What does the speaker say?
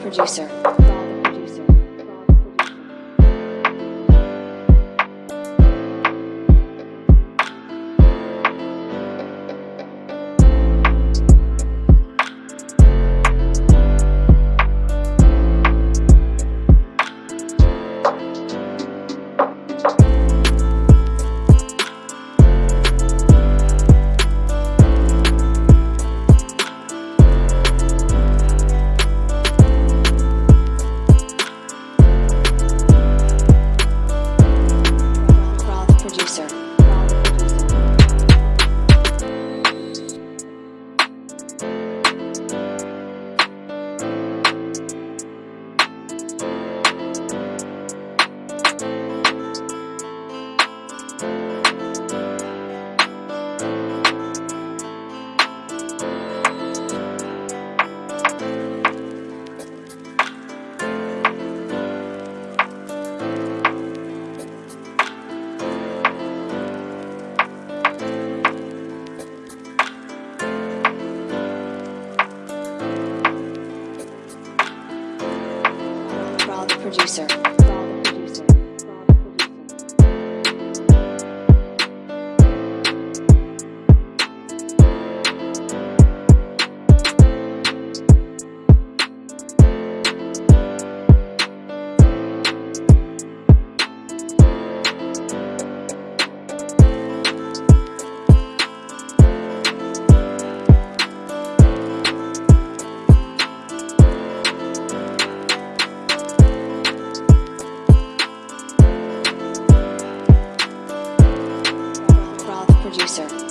producer. Producer. Producer.